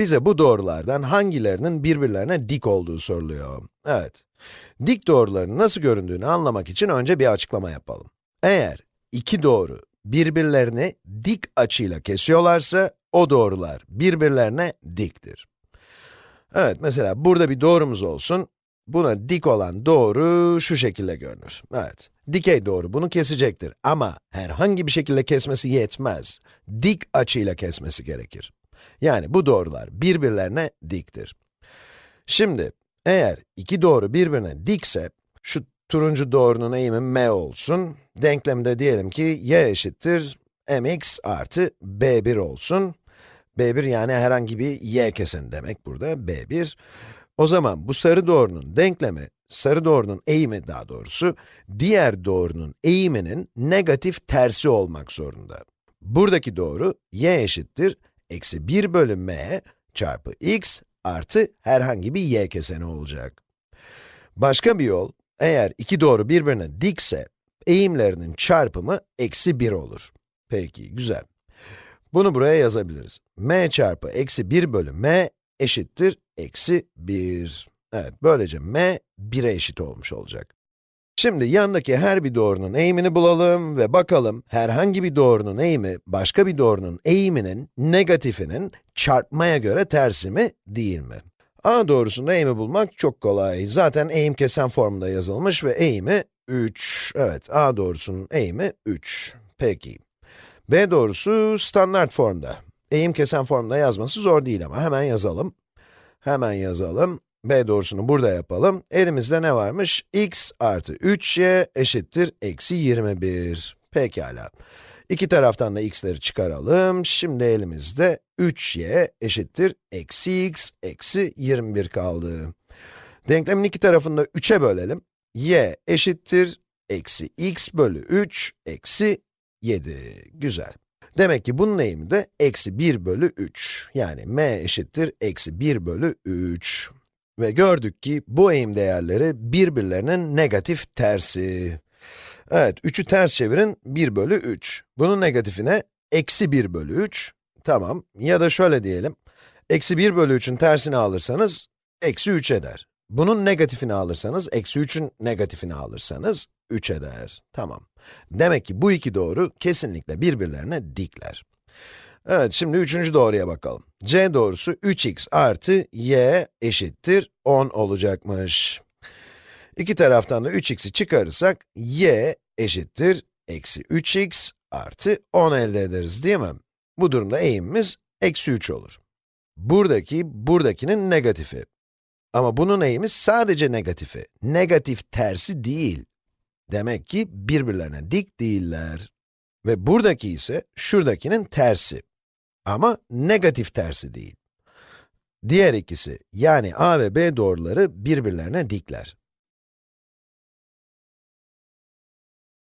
Bize bu doğrulardan hangilerinin birbirlerine dik olduğu soruluyor. Evet, dik doğruların nasıl göründüğünü anlamak için önce bir açıklama yapalım. Eğer iki doğru birbirlerini dik açıyla kesiyorlarsa, o doğrular birbirlerine diktir. Evet, mesela burada bir doğrumuz olsun. Buna dik olan doğru şu şekilde görünür. Evet, dikey doğru bunu kesecektir ama herhangi bir şekilde kesmesi yetmez. Dik açıyla kesmesi gerekir. Yani bu doğrular birbirlerine diktir. Şimdi, eğer iki doğru birbirine dikse, şu turuncu doğrunun eğimi m olsun. Denklemde diyelim ki y eşittir mx artı b1 olsun. b1 yani herhangi bir y keseni demek burada, b1. O zaman bu sarı doğrunun denklemi, sarı doğrunun eğimi daha doğrusu, diğer doğrunun eğiminin negatif tersi olmak zorunda. Buradaki doğru, y eşittir, eksi 1 bölü m çarpı x artı herhangi bir y keseni olacak. Başka bir yol, eğer iki doğru birbirine dikse, eğimlerinin çarpımı eksi 1 olur. Peki, güzel. Bunu buraya yazabiliriz. m çarpı eksi 1 bölü m eşittir eksi 1. Evet, böylece m 1'e eşit olmuş olacak. Şimdi yandaki her bir doğrunun eğimini bulalım ve bakalım herhangi bir doğrunun eğimi başka bir doğrunun eğiminin negatifinin çarpmaya göre tersi mi değil mi? A doğrusunda eğimi bulmak çok kolay. Zaten eğim kesen formunda yazılmış ve eğimi 3. Evet, A doğrusunun eğimi 3. Peki. B doğrusu standart formda. Eğim kesen formda yazması zor değil ama hemen yazalım. Hemen yazalım. B doğrusunu burada yapalım. Elimizde ne varmış? x artı 3y eşittir eksi 21. Pekala. İki taraftan da x'leri çıkaralım. Şimdi elimizde 3y eşittir eksi x eksi 21 kaldı. Denklemin iki tarafını da 3'e bölelim. y eşittir eksi x bölü 3 eksi 7. Güzel. Demek ki bunun eğimi de eksi 1 bölü 3. Yani m eşittir eksi 1 bölü 3. Ve gördük ki bu eğim değerleri birbirlerinin negatif tersi. Evet, 3'ü ters çevirin, 1 bölü 3. Bunun negatifine eksi 1 bölü 3. Tamam, ya da şöyle diyelim. Eksi 1 bölü 3'ün tersini alırsanız, eksi 3 eder. Bunun negatifini alırsanız, eksi 3'ün negatifini alırsanız, 3 eder. Tamam. Demek ki bu iki doğru kesinlikle birbirlerine dikler. Evet, şimdi üçüncü doğruya bakalım. c doğrusu 3x artı y eşittir 10 olacakmış. İki taraftan da 3x'i çıkarırsak, y eşittir eksi 3x artı 10 elde ederiz değil mi? Bu durumda eğimimiz eksi 3 olur. Buradaki, buradakinin negatifi. Ama bunun eğimi sadece negatifi. Negatif tersi değil. Demek ki birbirlerine dik değiller. Ve buradaki ise şuradakinin tersi. Ama negatif tersi değil. Diğer ikisi, yani a ve b doğruları birbirlerine dikler.